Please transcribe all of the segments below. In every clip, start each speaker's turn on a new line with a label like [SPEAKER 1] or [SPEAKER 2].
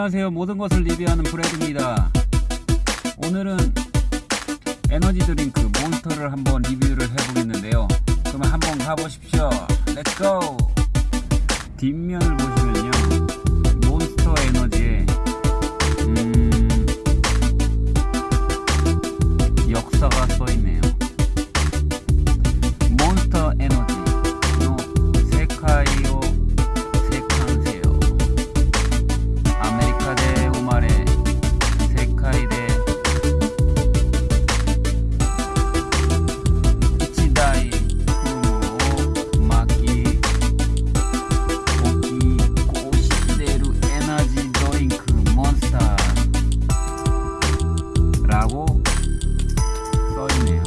[SPEAKER 1] 안녕하세요. 모든 것을 리뷰하는 브래드입니다. 오늘은 에너지 드링크 몬스터를 한번 리뷰를 해보겠는데요. 그러면 한번 가보시죠. Let's go 뒷면을 Freunde.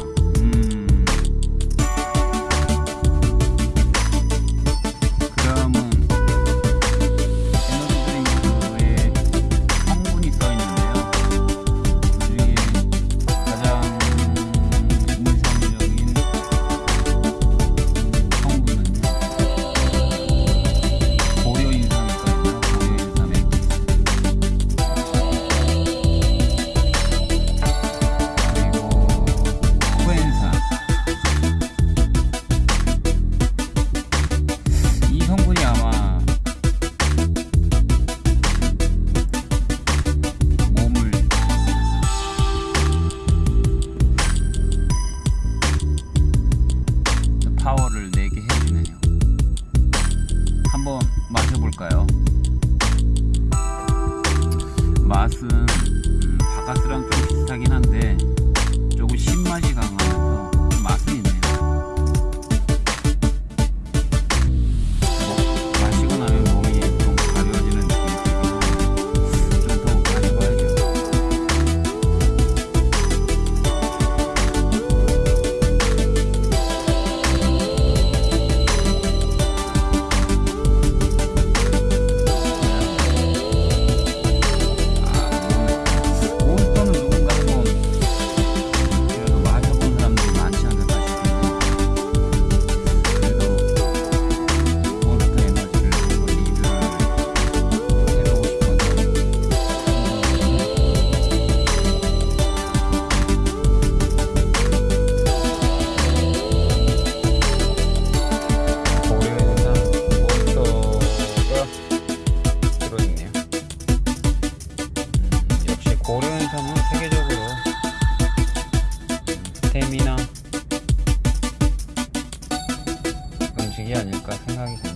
[SPEAKER 1] 한번 맛해볼까요? 맛은 되게 아닐까 생각이 듭니다.